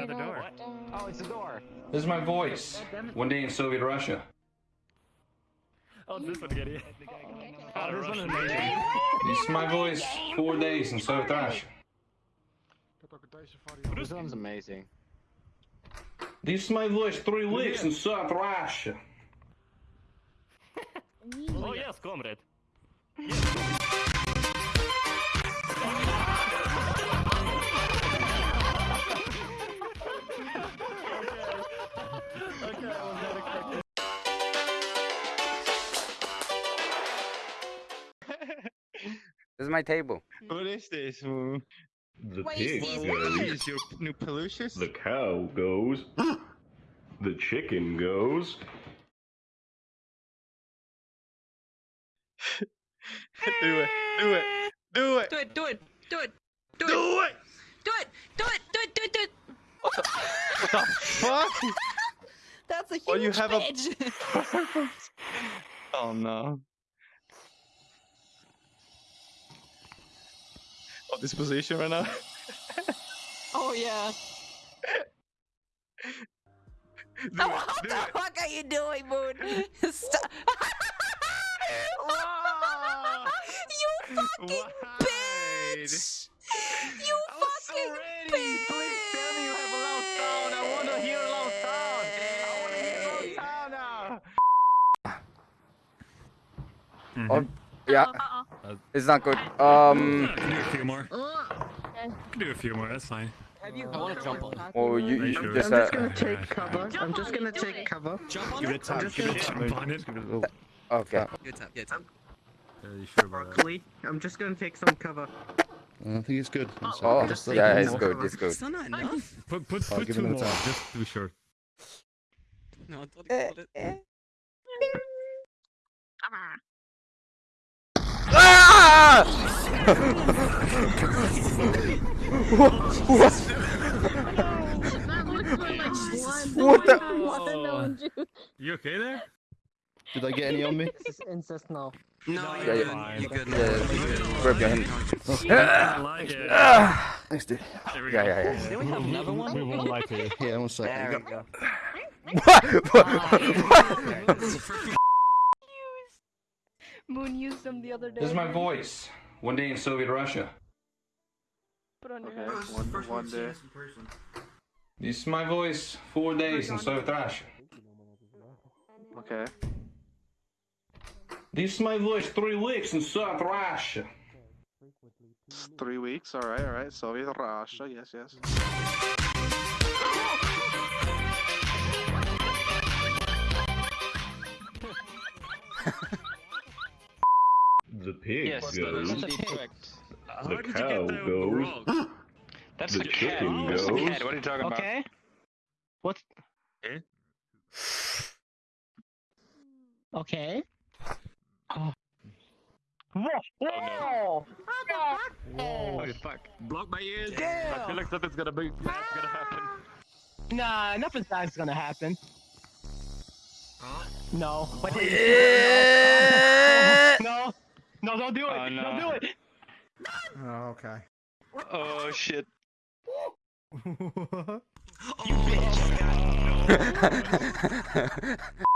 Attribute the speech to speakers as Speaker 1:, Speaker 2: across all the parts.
Speaker 1: out the door.
Speaker 2: Oh, it's a door.
Speaker 3: This is my voice. One day in Soviet Russia.
Speaker 1: Oh, this one, Giddy.
Speaker 2: Oh, this one is amazing.
Speaker 3: This is my voice. Four days in Soviet Russia.
Speaker 2: This one's amazing.
Speaker 3: This is my voice. Three weeks in Soviet Russia.
Speaker 1: Oh, yes, comrade.
Speaker 4: This is my table.
Speaker 5: What is this?
Speaker 6: The
Speaker 7: What
Speaker 6: pig
Speaker 7: is
Speaker 6: goes.
Speaker 5: is your new Pelucius?
Speaker 6: The cow goes. the chicken goes.
Speaker 5: do it, do it, do it,
Speaker 7: Do it, do it, do it, do it,
Speaker 5: do it!
Speaker 7: do it, do it, do it, do it, do it.
Speaker 5: What the fuck?
Speaker 7: That's a huge
Speaker 5: Oh, you have a- oh no. Oh, this position right now.
Speaker 7: oh yeah.
Speaker 5: do
Speaker 7: Oh, what
Speaker 5: do
Speaker 7: the fuck are you doing, Moon? Stop. You fucking
Speaker 5: Wide.
Speaker 7: bitch! You
Speaker 5: I was so
Speaker 7: fucking
Speaker 5: ready. Please tell me you have a loud sound. I want to hear a loud sound. I want to hear a loud sound now.
Speaker 4: Oh, yeah.
Speaker 1: Uh,
Speaker 4: It's not good. Um.
Speaker 1: I can do a few more. I can do a few more, that's fine.
Speaker 2: I want to jump on.
Speaker 4: Oh, you,
Speaker 1: you
Speaker 4: you
Speaker 1: sure?
Speaker 4: just
Speaker 8: I'm just
Speaker 4: uh,
Speaker 8: gonna take cover. I'm just gonna take cover.
Speaker 2: Jump on
Speaker 1: Give
Speaker 2: it.
Speaker 1: it time,
Speaker 8: just
Speaker 1: give it
Speaker 8: gonna-
Speaker 1: time on it.
Speaker 4: okay.
Speaker 2: Good time, good time.
Speaker 1: Are you sure?
Speaker 8: Broccoli. I'm just gonna take some cover.
Speaker 9: I think it's good. I'm
Speaker 4: Oh.
Speaker 9: Just
Speaker 4: yeah, it's
Speaker 9: more.
Speaker 4: good. It's good.
Speaker 7: Still not enough.
Speaker 1: Put, put, put two more,
Speaker 9: time.
Speaker 1: just to be sure.
Speaker 7: No, don't
Speaker 4: Eh,
Speaker 7: hold it.
Speaker 4: Ah! what? What? What the?
Speaker 1: Oh. You okay there?
Speaker 9: Did I get any on me?
Speaker 8: This is incest now.
Speaker 2: No,
Speaker 1: No,
Speaker 2: you're
Speaker 1: you're
Speaker 2: good. You're good.
Speaker 4: Yeah, grab your hand.
Speaker 1: I like it.
Speaker 4: Ah!
Speaker 9: Thanks, dude.
Speaker 1: There we
Speaker 4: Yeah,
Speaker 1: go.
Speaker 4: yeah, yeah.
Speaker 2: Did we have another one?
Speaker 1: We won't lie to you.
Speaker 9: Yeah, one second.
Speaker 2: There we go.
Speaker 4: What? What?
Speaker 10: Moon used them the other day.
Speaker 3: This is my voice. One day in Soviet Russia.
Speaker 10: Put on your head.
Speaker 5: One, one day.
Speaker 3: This is my voice. Four days in Soviet Russia.
Speaker 5: Okay.
Speaker 3: This is my voice. Three weeks in Soviet Russia.
Speaker 5: Three weeks. All right, all right. Soviet Russia. Yes, yes.
Speaker 6: Pig
Speaker 2: Yes,
Speaker 6: goes.
Speaker 2: that's a correct.
Speaker 1: How
Speaker 6: The
Speaker 1: did you
Speaker 6: cow
Speaker 1: get that
Speaker 6: goes.
Speaker 1: wrong?
Speaker 5: That's
Speaker 6: The chicken goes.
Speaker 5: What are you talking about?
Speaker 8: Okay. What?
Speaker 1: Eh?
Speaker 8: Okay.
Speaker 5: Oh no.
Speaker 1: Oh, fuck. Block my ears. I feel like something's gonna be bad's gonna happen.
Speaker 8: Nah, nothing bad's gonna happen. Huh? No. But
Speaker 4: Eh.
Speaker 8: no. No, don't do it.
Speaker 5: Oh, no.
Speaker 8: Don't do it.
Speaker 9: Oh, okay.
Speaker 5: Oh shit.
Speaker 8: Hey,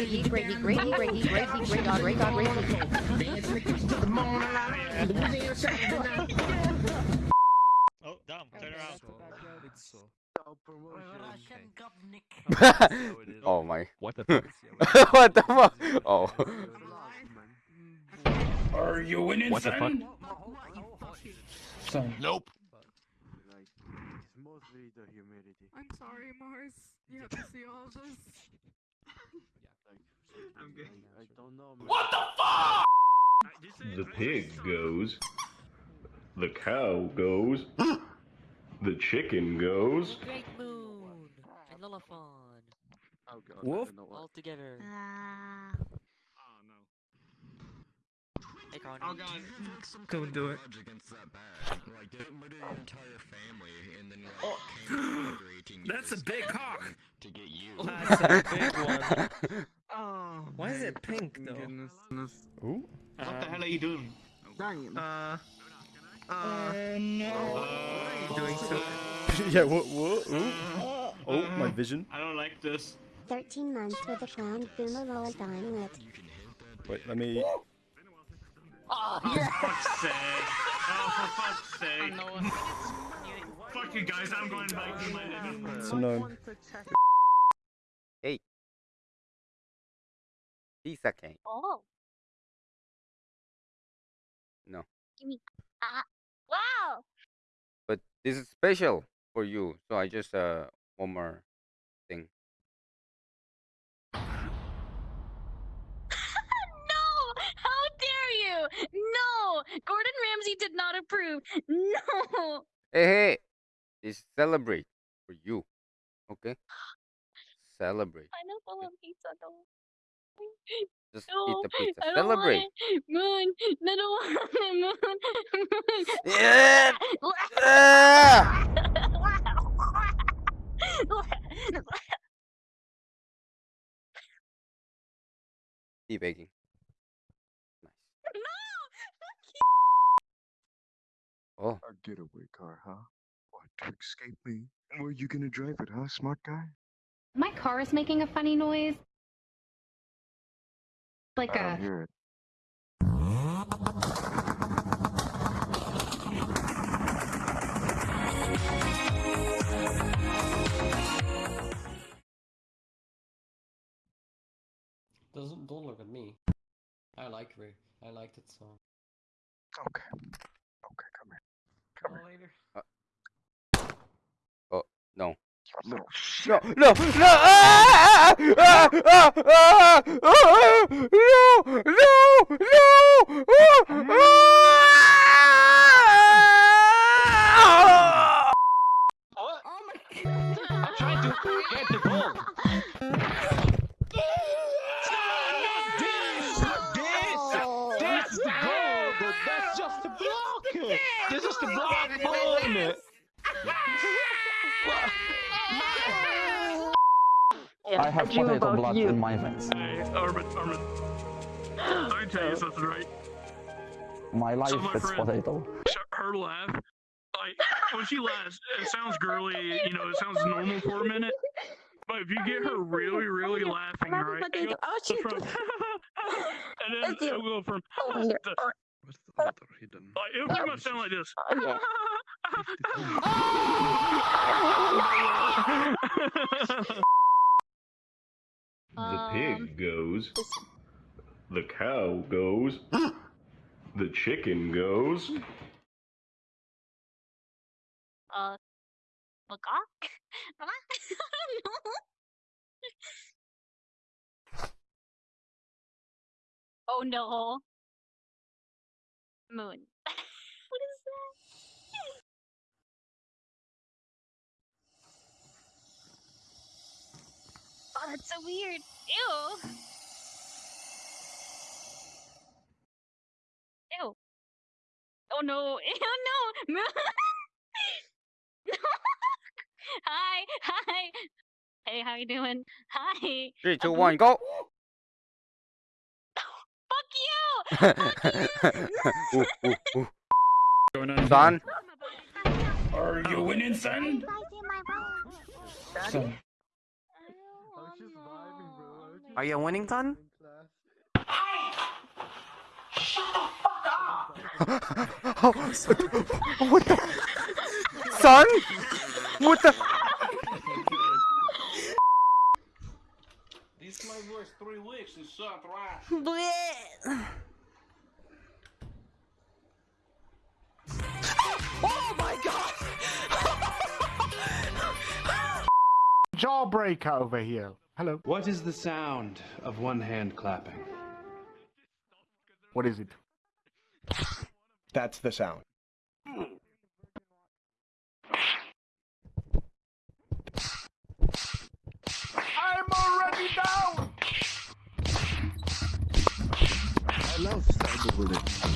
Speaker 10: Grady,
Speaker 8: shoes and you
Speaker 10: Grady,
Speaker 8: throw 'em on the floor. Dance in the the morning light. The Louisiana Saturday.
Speaker 1: Oh, damn, turn around.
Speaker 4: oh my.
Speaker 1: What the fuck?
Speaker 4: what the fuck? Oh.
Speaker 3: Are you an
Speaker 1: What the fuck?
Speaker 9: Son.
Speaker 2: Nope.
Speaker 10: I'm sorry, Mars. You have to see all of this.
Speaker 1: I'm good.
Speaker 6: The fuck? The pig goes. The cow goes. The chicken goes.
Speaker 2: Great moon and Lillifon
Speaker 1: Oh god.
Speaker 9: Wolf?
Speaker 1: I don't know what.
Speaker 2: all together.
Speaker 7: Ah.
Speaker 1: Oh no.
Speaker 2: Hey, Connor.
Speaker 1: Oh god.
Speaker 5: Don't do it. That's a big cock.
Speaker 9: That's a big one.
Speaker 5: Oh.
Speaker 9: Why is it pink though?
Speaker 1: Goodness. goodness.
Speaker 9: Ooh.
Speaker 1: What the hell are you doing?
Speaker 5: Uh. Uh.
Speaker 9: Uh, no.
Speaker 5: What are you doing to it?
Speaker 9: yeah, what, what? Ooh. Oh, my vision.
Speaker 1: I don't like this.
Speaker 11: 13 months with a crown, boomer roll dine with.
Speaker 9: Wait, let me.
Speaker 1: Oh, for fuck's sake. Oh, for fuck's sake. Fuck you guys, I'm going back to my
Speaker 9: It's unknown.
Speaker 4: Pizza cake.
Speaker 11: Oh.
Speaker 4: No.
Speaker 11: Give me. Ah. Wow!
Speaker 4: But this is special for you, so I just uh one more thing.
Speaker 11: no! How dare you! No! Gordon Ramsay did not approve. No!
Speaker 4: Hey, hey, this celebrate for you, okay? Celebrate.
Speaker 11: Pineapple on pizza, though.
Speaker 4: Just
Speaker 11: No,
Speaker 4: eat the pizza.
Speaker 11: I don't
Speaker 4: Celebrate.
Speaker 11: Want it. Moon! I don't want it, Moon! Moon!
Speaker 4: Yeah. Ah! Tea baking. Nice. Oh,
Speaker 12: A getaway car, huh? What, to escape me? Were you gonna drive it, huh, smart guy?
Speaker 11: My car is making a funny noise. Like
Speaker 12: I
Speaker 11: a.
Speaker 12: don't hear it.
Speaker 2: Doesn't don't look at me. I like Ray. I like that song.
Speaker 12: Okay. Okay, come here. Come here.
Speaker 1: later.
Speaker 4: Uh, no.
Speaker 12: Little shit.
Speaker 4: No, no, no! Ah! Ah! Ah! Ah! Ah! ah, No! No! No! Ah,
Speaker 5: Ah!
Speaker 8: I have potato blood in my veins.
Speaker 1: Hey, Armin, Armin. I tell you something, right?
Speaker 8: My life
Speaker 1: So my
Speaker 8: is
Speaker 1: friend-
Speaker 8: potato.
Speaker 1: Her laugh, like, when she laughs, it sounds girly, you know, it sounds normal for a minute. But if you get her really, really laughing, right? It goes
Speaker 11: Oh,
Speaker 1: from, and then it'll go from,
Speaker 11: Oh,
Speaker 1: to, like, it'll pretty much sound like this.
Speaker 6: The
Speaker 11: Um,
Speaker 6: pig goes. The cow goes. The chicken goes.
Speaker 11: Uh. Magok? I don't know. Oh no. Moon. what is that? Oh, that's so weird. Ew. Ew. Oh no. Ew, oh, no. No. Hi. Hi. Hey, how you doing? Hi.
Speaker 4: Three, two, one, go!
Speaker 11: Fuck you.
Speaker 4: ooh, ooh, ooh.
Speaker 1: Going on
Speaker 4: Son,
Speaker 3: Are you winning, son?
Speaker 9: Son.
Speaker 5: Are you winning, son? Hey! Shut the fuck up!
Speaker 4: oh, what the? Son? What the?
Speaker 3: This my voice three weeks and suck right.
Speaker 13: Lawbreaker over here. Hello.
Speaker 14: What is the sound of one hand clapping?
Speaker 13: What is it?
Speaker 15: That's the sound.
Speaker 13: I'm already down!
Speaker 12: I love cyberbullying.